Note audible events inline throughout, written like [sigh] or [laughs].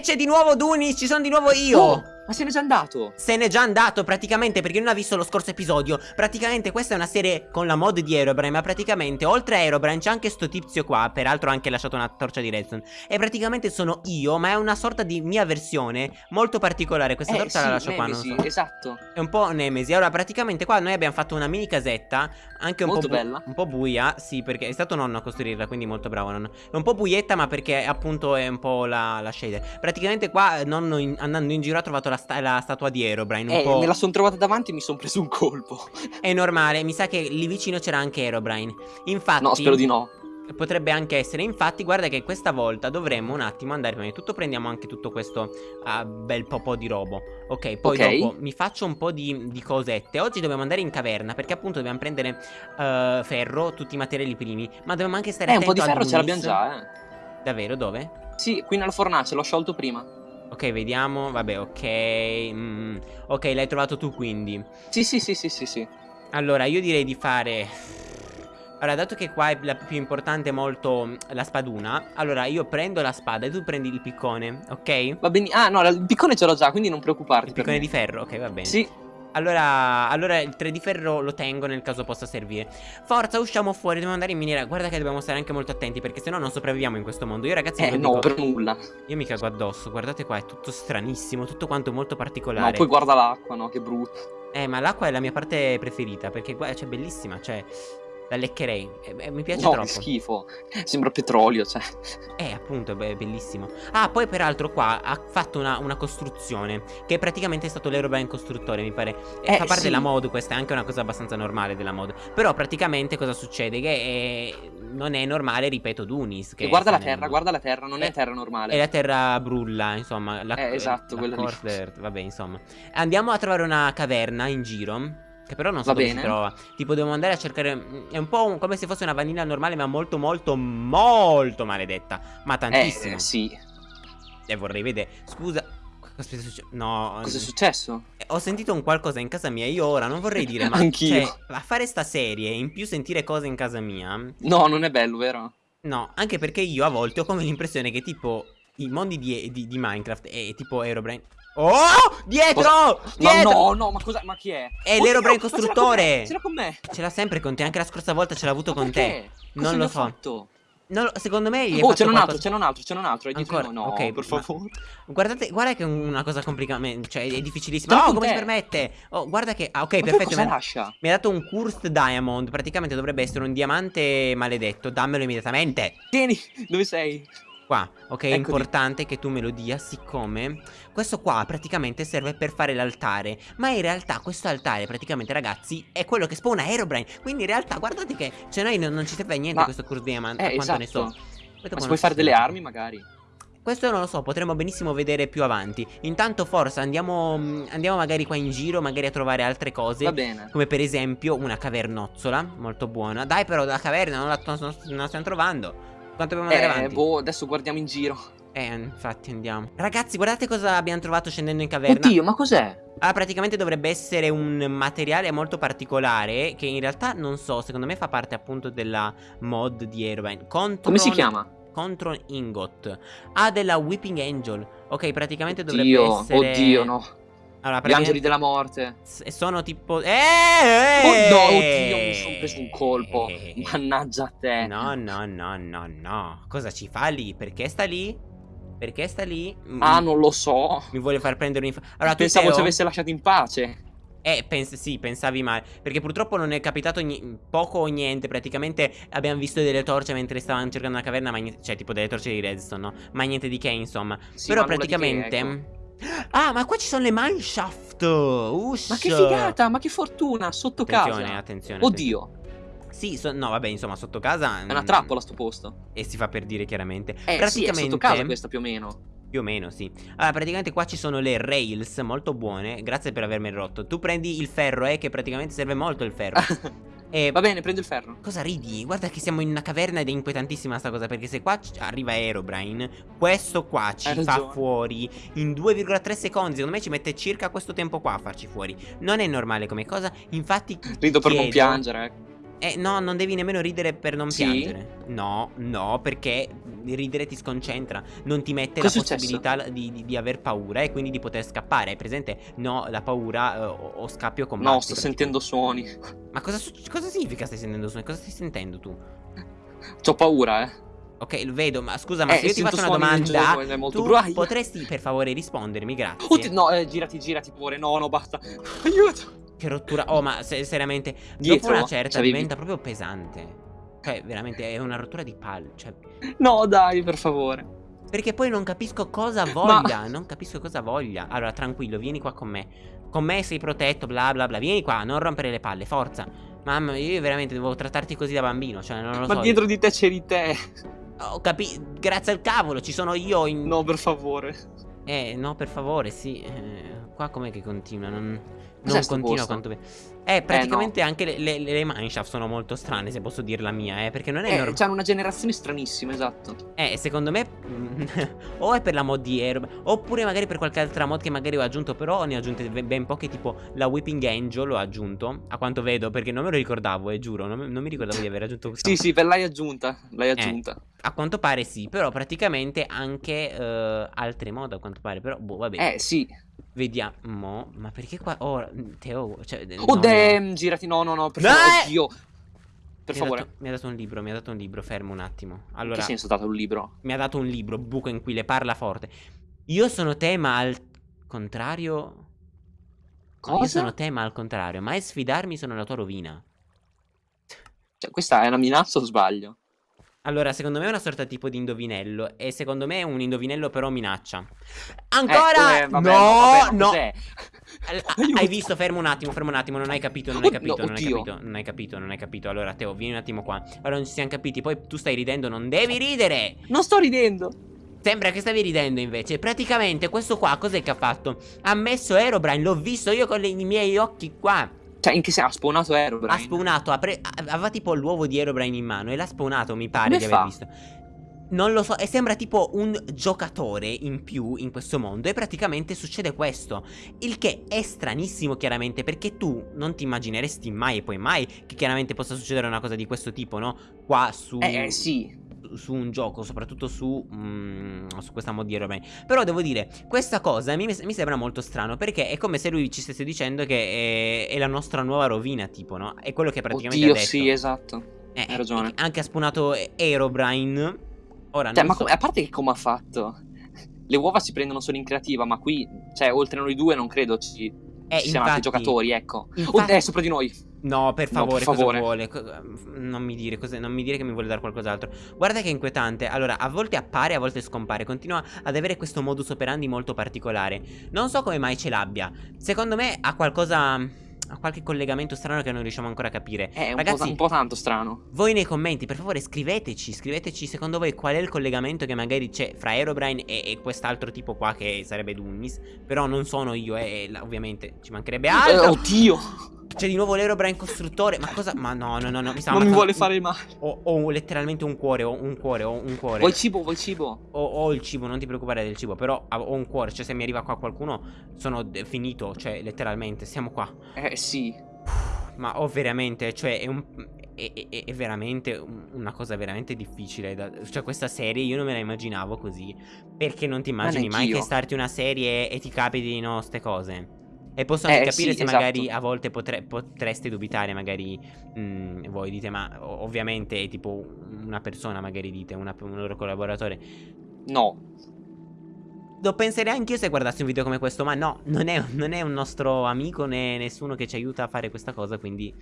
C'è di nuovo Dunis, ci sono di nuovo io. Oh, ma se n'è già andato. Se n'è già andato praticamente perché non ha visto lo scorso episodio. Praticamente questa è una serie con la mod di Aerobrine Ma praticamente oltre a Aerobrine c'è anche sto tizio qua Peraltro ha anche lasciato una torcia di redstone. E praticamente sono io ma è una sorta di mia versione molto particolare. Questa Eh, torcia sì, la lascio qua Nemesi, non so. esatto. È un po' nemesi. Allora praticamente qua noi abbiamo fatto una mini casetta Anche un Molto po' bella. Un po' buia Sì perché è stato nonno a costruirla Quindi molto bravo nonno. È un po' buietta ma perché appunto è un po' la, la shader Praticamente qua nonno in- andando in giro ha trovato la, sta- la statua di Aerobrine Un Eh, po' me la sono trovata davanti e mi sono preso un colpo. [laughs] È normale, mi sa che lì vicino c'era anche Aerobrine. Infatti, No, spero di no. potrebbe anche essere. Infatti, guarda che questa volta dovremmo un attimo andare prima di tutto. Prendiamo anche tutto questo ah, bel po' di robo. Ok, poi Ok. dopo mi faccio un po' di, di cosette. Oggi dobbiamo andare in caverna perché appunto dobbiamo prendere eh, ferro, tutti i materiali primi. Ma dobbiamo anche stare Eh, un po' di ferro ce l'abbiamo già, eh. Davvero, dove? Sì, qui nella fornace, l'ho sciolto prima. Ok, vediamo. Vabbè, ok. mm, ok, l'hai trovato tu quindi. Sì, sì, sì, sì, sì, sì. Allora, io direi di fare... Allora, dato che qua è la più importante molto la spaduna Allora, io prendo la spada e tu prendi il piccone, ok? Il Va bene. Ah, no, il piccone ce l'ho già, quindi non preoccuparti. per piccone di ferro, ok, va bene Sì, allora, allora il 3 di ferro lo tengo nel caso possa servire Forza, usciamo fuori, dobbiamo andare in miniera Guarda che dobbiamo stare anche molto attenti perché sennò non sopravviviamo in questo mondo Io ragazzi, eh, no, dico, per nulla. io mi cago addosso Guardate qua, è tutto stranissimo, tutto quanto molto No, particolare poi guarda l'acqua, no, che brutto. Eh, ma l'acqua è la mia parte preferita Perché guarda, cioè, bellissima, cioè La leccherei, eh, eh, mi piace No, troppo schifo. Sembra petrolio, cioè. Eh, appunto, è be- bellissimo. Ah, poi peraltro qua ha fatto una, una costruzione che praticamente è stato l'Aerobrine costruttore, mi pare. Eh, Eh, fa parte sì. della mod, questa è anche una cosa abbastanza normale della mod. Però praticamente cosa succede? Che eh, non è normale, ripeto, Dunis. Che E guarda la terra, guarda la terra, non Eh, è terra normale. E la terra brulla, insomma. La, Eh, esatto, la quella lì. Coarth Earth, vabbè, insomma. Andiamo a trovare una caverna in giro. Che però non so Va dove bene. si trova. Tipo, dobbiamo andare a cercare. mm, È un po' un- come se fosse una vanilla normale, ma molto, molto, molto maledetta. Ma Eh, tantissimo. eh, sì. E vorrei vedere. Scusa. Cosa è successo? No. Cos'è mm, successo? eh, Ho sentito un qualcosa in casa mia. Io ora non vorrei dire, ma. Anch'io. Cioè, a fare sta serie e in più sentire cose in casa mia. No, non è bello, vero? No, anche perché io a volte ho come l'impressione che tipo. I mondi di, di- di Minecraft e tipo Aerobrine. Oh! Dietro! Ma Dietro! no, no, ma cosa? Ma chi è? È l'ha con costruttore. Ce l'ha con me. Ce l'ha sempre con te, anche la scorsa volta ce l'ha avuto Ma con te. perché? Cosa Non lo so. fatto? Lo- secondo me gli Oh, c'è un altro, c'è un altro, c'è un altro. Hai detto Ancora? no, no, Ok, per favore. Guardate, guarda che è una cosa complicata, cioè è difficilissima. No, con come si te. permette? Oh, guarda che ah, ok, Ma perfetto. cosa Mi ha, lascia? mi ha dato un cursed diamond, praticamente dovrebbe essere un diamante maledetto. Dammelo immediatamente. Tieni, dove sei? Qua, ok, è Eccoli. importante che tu me lo dia, siccome questo qua praticamente serve per fare l'altare. Ma in realtà questo altare, praticamente, ragazzi, è quello che spawna Aerobrine. Quindi in realtà, guardate che, cioè noi non, non ci serve a niente Ma- questo cursed diamond, Eh, quanto ne so. esatto. Dopo Ma puoi fare delle armi, magari? Questo non lo so, potremmo benissimo vedere più avanti. Intanto forza andiamo, mm, andiamo magari qua in giro, magari a trovare altre cose. Va bene. Come per esempio una cavernozzola, molto buona. Dai però la caverna non la, non la stiamo trovando. Quanto dobbiamo andare Eh, avanti? boh, adesso guardiamo in giro. Eh, infatti andiamo. Ragazzi, guardate cosa abbiamo trovato scendendo in caverna. Oddio, ma cos'è? Ah, praticamente dovrebbe essere un materiale molto particolare che in realtà non so, secondo me fa parte appunto della mod di Aerobrine. Control, Come si chiama? Control Ingot. Ha della Whipping Angel. Ok, praticamente dovrebbe Oddio, essere oddio, no. Allora, Gli angeli praticamente della morte. s- sono tipo Eh! Oh eh! no, oddio, mi sono preso un colpo. Eh. Mannaggia a te. No, no, no, no, no. Cosa ci fa lì? Perché sta lì? Perché sta lì? Ah, non lo so. Mi vuole far prendere un'inf... Allora, Pensavo ci avesse lasciato in pace. Eh, pens- sì, pensavi male. Perché purtroppo non è capitato poco o niente. Praticamente abbiamo visto delle torce mentre stavamo cercando una caverna. Ma cioè, tipo delle torce di redstone, no? Ma niente di che, insomma. Sì, Però di che, praticamente. ecco. Ah, ma qua ci sono le mineshaft. Ush. Ma che figata, ma che fortuna, sotto Attenzione, casa. attenzione. Oddio, Sì, so- no, vabbè, insomma, sotto casa. è una mm, trappola sto posto. E si fa per dire chiaramente. Eh, sì, è praticamente. sotto casa questa più o meno. Più o meno, sì. Allora, praticamente qua ci sono le rails molto buone. Grazie per avermi rotto. Tu prendi il ferro, eh, che praticamente serve molto il ferro. [laughs] e Va bene, prendo il ferro. Cosa ridi? Guarda che siamo in una caverna ed è inquietantissima sta cosa Perché se qua arriva Aerobrine Questo qua ci Hai fa ragione. fuori In 2,3 secondi Secondo me ci mette circa questo tempo qua a farci fuori Non è normale come cosa Infatti Rido per non piangere. ecco. Eh, no, non devi nemmeno ridere per non Sì? piangere. No, no, perché ridere ti sconcentra. Non ti mette Cos'è la possibilità di, di- di aver paura e quindi di poter scappare. Hai presente? No, la paura eh, o, o scappi o combatti. No, sto sentendo suoni. Ma cosa, cosa significa stai sentendo suoni? Cosa stai sentendo tu? C'ho paura, eh. Ok, lo vedo, ma scusa, ma Eh, se io ti faccio una domanda, gioco, tu brutto. potresti per favore rispondermi, grazie. Oddio, no, eh, girati, girati pure. No, no, basta. [laughs] Aiuto. Che rottura. Oh, ma se- seriamente, dopo Dietro? una certa diventa proprio pesante. Cioè, veramente è una rottura di palle. Cioè, No, dai, per favore. perché poi non capisco cosa voglia. Non capisco cosa voglia. Allora, tranquillo, vieni qua con me. Con me sei protetto, bla bla bla. Vieni qua, non rompere le palle, forza. Mamma, io veramente devo trattarti così da bambino. Cioè, non lo Ma so. dietro di te c'eri te. Ho capito. Grazie al cavolo, ci sono io in. No, per favore. Eh, no, per favore, sì. Eh, qua com'è che continua? Non, non sto continua posto? quanto... Eh, praticamente anche le, le, le mineshaft sono molto strane, se posso dir la mia, eh. Perché non è Eh, normale. c'hanno una generazione stranissima, esatto. Eh, secondo me... mm, [laughs] o è per la mod di Aero... Oppure magari per qualche altra mod che magari ho aggiunto, però ne ho aggiunte ben poche, tipo la Whipping Angel l'ho aggiunto, a quanto vedo, perché non me lo ricordavo, eh, giuro, non, non mi ricordavo di aver aggiunto questa Sì, sì, per l'hai aggiunta. L'hai Eh. aggiunta. A quanto pare sì, però praticamente anche eh, altre mod a quanto pare, però boh, vabbè. Eh, sì. Vediamo, ma perché qua... Oh, Teo, cioè... Oh, no, de- no. girati. No, no, no, per favore. eh! Oddio. Per Mi ha favore. dato- mi ha dato un libro, mi ha dato un libro, fermo un attimo. In Allora, che senso ha dato un libro? mi ha dato un libro, buco in cui le parla forte. Io sono te, ma al contrario... No, io Cosa? sono te, ma al contrario. Mai sfidarmi sono la tua rovina. Cioè, questa è una minaccia o sbaglio? Allora, secondo me è una sorta tipo di indovinello. E secondo me è un indovinello, però minaccia. Ancora! Eh, vabbè, no, vabbè, no. [laughs] Hai visto? Fermo un attimo, fermo un attimo. Non hai capito, non hai capito, no, non hai oddio. capito, non hai capito, non hai capito. Allora, Teo, vieni un attimo qua. Allora, non ci siamo capiti. Poi tu stai ridendo, non devi ridere. Non sto ridendo. Sembra che stavi ridendo invece. Praticamente, questo qua cos'è che ha fatto? Ha messo Aerobrine, l'ho visto io con le- i miei occhi qua. Cioè, in che senso? Ha spawnato Aerobrine? Ha spawnato, ha pre- aveva tipo l'uovo di Aerobrine in mano e l'ha spawnato, mi pare come di aver fa? visto. Non lo so, e sembra tipo un giocatore in più in questo mondo e praticamente succede questo. Il che è stranissimo chiaramente perché tu non ti immagineresti mai e poi mai che chiaramente possa succedere una cosa di questo tipo, no? Qua su... Eh, eh, sì. Su un gioco, soprattutto su, mm, su questa mod di Aeroplane. Però devo dire, questa cosa mi, mi sembra molto strano perché è come se lui ci stesse dicendo che è, è la nostra nuova rovina, tipo, no? È quello che praticamente Oddio, ha detto. sì, esatto. Eh, hai ragione. Anche ha spawnato Aerobrine. Ora, Cioè, ma so- a parte che come ha fatto? Le uova si prendono solo in creativa, ma qui, cioè, oltre a noi due, non credo ci, eh, ci siano altri infatti- giocatori, ecco. infatti- Oh, è sopra di noi. No, per No, favore, per favore. cosa vuole? Co- Non mi dire, non mi dire che mi vuole dare qualcos'altro. Guarda che è inquietante. Allora, a volte appare, a volte scompare. Continua ad avere questo modus operandi molto particolare. Non so come mai ce l'abbia. Secondo me ha qualcosa. Ha qualche collegamento strano che non riusciamo ancora a capire. È un, Ragazzi, po', un po' tanto strano. voi nei commenti, per favore, scriveteci. Scriveteci secondo voi qual è il collegamento che magari c'è fra Aerobrine e, e quest'altro tipo qua che sarebbe Dunnis. Però non sono io, eh, e la- ovviamente ci mancherebbe Eh, altro. oddio, C'è di nuovo l'Aerobrine costruttore. Ma cosa? Ma no, no, no, no. Mi sta non mi vuole fare male. Ho, ho letteralmente un cuore, ho un cuore, ho un cuore. Vuoi cibo, vuoi cibo? Ho, ho il cibo, non ti preoccupare del cibo, però ho un cuore, cioè se mi arriva qua qualcuno sono finito, cioè letteralmente, siamo qua. Eh, sì. Ma ho veramente, cioè è un... È, è- è veramente un- una cosa veramente difficile da- Cioè questa serie io non me la immaginavo così Perché non ti immagini mai che starti una serie e ti capitino ste cose E posso anche Eh, capire sì, se esatto. magari a volte potre- potreste dubitare Magari mm, voi dite ma ovviamente è tipo una persona magari dite una- Un loro collaboratore No. lo penserei anch'io se guardassi un video come questo, ma no, non è, non è un nostro amico né nessuno che ci aiuta a fare questa cosa, quindi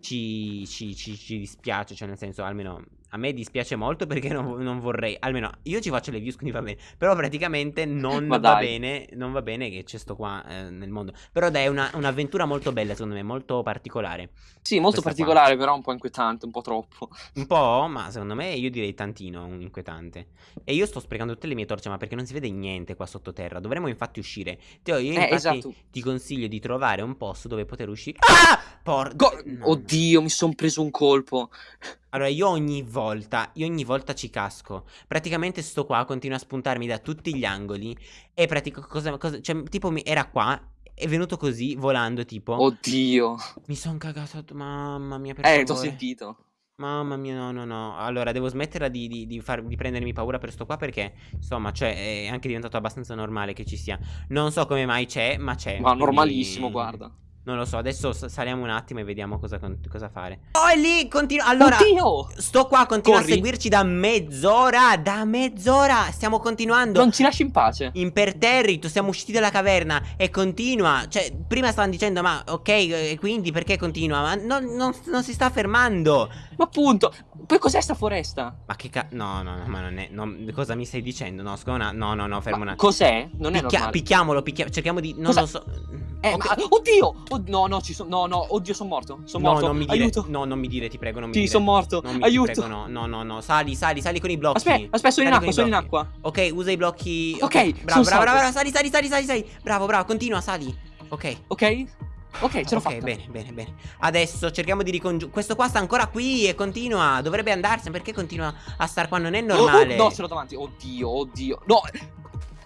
ci, ci- ci- ci dispiace, cioè nel senso, almeno a me dispiace molto perché non, non vorrei, almeno io ci faccio le views, quindi va bene, però praticamente non va bene, non va bene che c'è sto qua eh, nel mondo, però dai, è una- un'avventura molto bella secondo me, molto particolare, Sì, molto Questa qua. particolare, però un po' inquietante, un po' troppo. un po', ma secondo me io direi tantino un inquietante. E io sto sprecando tutte le mie torce, ma perché non si vede niente qua sottoterra. Dovremmo infatti uscire. Teo, io Eh, infatti esatto. ti consiglio di trovare un posto dove poter uscire. Ah! Por... Go- no. Oddio, mi son preso un colpo. Allora, io ogni volta, io ogni volta ci casco. Praticamente sto qua, continua a spuntarmi da tutti gli angoli. E pratico cosa, cosa- cioè, tipo, mi, era qua. è venuto così, volando tipo. Oddio. Mi sono cagato. Mamma mia, per Eh, t'ho favore. sentito. Mamma mia, no, no, no. Allora, devo smetterla di, di, di far- di prendermi paura per sto qua perché, insomma, cioè, è anche diventato abbastanza normale che ci sia. Non so come mai c'è, ma c'è. Ma quindi- normalissimo, guarda. Non lo so, adesso saliamo un attimo e vediamo cosa, cosa fare. Oh, è lì, continua. Allora, Oddio! sto qua, continua Corri. a seguirci da mezz'ora. Da mezz'ora. Stiamo continuando. Non ci lasci in pace. Imperterrito, siamo usciti dalla caverna e continua. Cioè, prima stavano dicendo, ma ok, e quindi perché continua? Ma non, non- non si sta fermando. Ma appunto. Poi cos'è sta foresta? Ma che ca... No, no, no, ma non è... non- cosa mi stai dicendo? No, scusa, no, no, no, fermo Ma un attimo. cos'è? Non è Picchia- normale. picchiamolo, picchia- cerchiamo di... Non Cosa- lo so. Eh, Ok. ma- oddio! Od- no, no, ci sono. No, no, oddio, sono morto. Sono No, morto. non mi dire... Aiuto. No, non mi dire, ti prego, non mi Sì, dire. sono morto. Mi Aiuto. prego, no, no, no, no. Sali, sali, sali con i blocchi. Aspetta, aspetta, sono in acqua, sono in acqua. Ok, usa i blocchi. Ok, bravo, sono bravo, salvo. bravo, bravo, sali, sali, sali, sali, sali. Bravo, bravo, continua, sali. Ok. Ok? Ok, ce l'ho ok, fatta. bene, bene, bene. Adesso cerchiamo di ricongiungere. Questo qua sta ancora qui e continua. Dovrebbe andarsene. Perché continua a star qua? Non è normale. Oh, no, ce l'ho davanti. Oddio, oddio. No,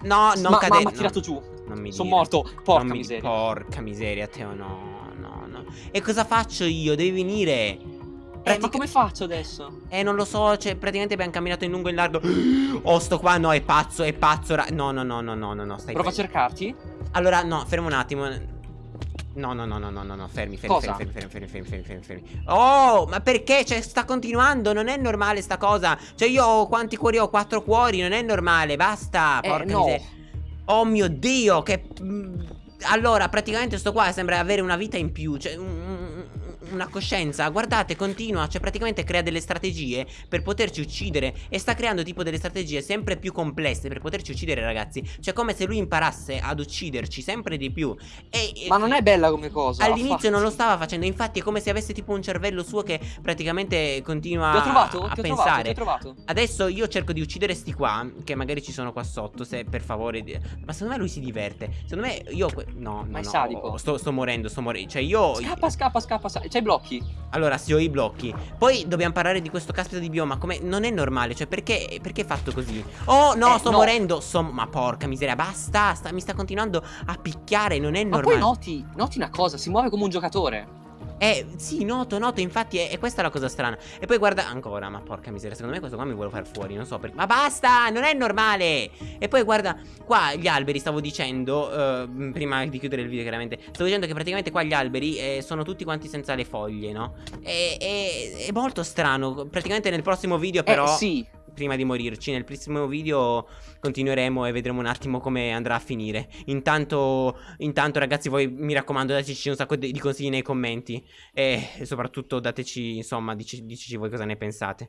No, non ma, cade. ma no, tirato giù. Non mi Sono morto. Porca mi- miseria. Porca miseria, Teo. No, no, no. E cosa faccio io? Devi venire. Eh, Pratica- ma come faccio adesso? Eh, non lo so, cioè, praticamente abbiamo camminato in lungo e in largo. Oh, sto qua, no, è pazzo, è pazzo. ra- No, no, no, no, no, no, no, stai Prova a cercarti? Allora, no, fermo un attimo. No, no, no, no, no, no, no, fermi, fermi, Cosa? fermi, fermi, fermi, fermi, fermi, fermi, fermi. Oh, ma perché? Cioè, sta continuando, non è normale sta cosa. Cioè, io ho quanti cuori ho? Quattro cuori, non è normale, basta, Eh, porca no. miseria. Oh mio Dio, che... mm, Allora, praticamente sto qua sembra avere una vita in più, cioè... un- Una coscienza, guardate, continua, cioè praticamente crea delle strategie per poterci uccidere e sta creando tipo delle strategie sempre più complesse per poterci uccidere ragazzi, cioè come se lui imparasse ad ucciderci sempre di più e, Ma non è bella come cosa. All'inizio non lo stava facendo, infatti è come se avesse tipo un cervello suo che praticamente continua Ti ho trovato? a pensare. trovato. Adesso io cerco di uccidere sti qua, che magari ci sono qua sotto, se per favore. Ma secondo me lui si diverte. Secondo me io... No, no, Ma è no, sadico. sto, sto morendo, sto morendo. Cioè io... Scappa, scappa, scappa. sa- C'hai i blocchi? Allora, sì, ho i blocchi. Poi dobbiamo parlare di questo caspita di bioma. Come non è normale. Cioè, perché, perché è fatto così? Oh, no, Eh, sto no. morendo. Sto- ma porca miseria, basta. sta- mi sta continuando a picchiare. Non è Ma normale. poi noti, noti una cosa, si muove come un giocatore. Eh, sì, noto, noto. Infatti, è, è questa la cosa strana. E poi guarda ancora. Ma porca miseria, secondo me questo qua mi vuole far fuori. Non so perché. Ma basta, non è normale. E poi guarda, qua gli alberi, stavo dicendo. eh, prima di chiudere il video, chiaramente. Stavo dicendo che praticamente qua gli alberi eh, sono tutti quanti senza le foglie, no? E, e- è molto strano. Praticamente nel prossimo video, però. eh sì. Prima di morirci, nel prossimo video continueremo e vedremo un attimo come andrà a finire. Intanto, intanto ragazzi, voi mi raccomando, dateci un sacco di consigli nei commenti. E soprattutto dateci, insomma, dici- voi cosa ne pensate.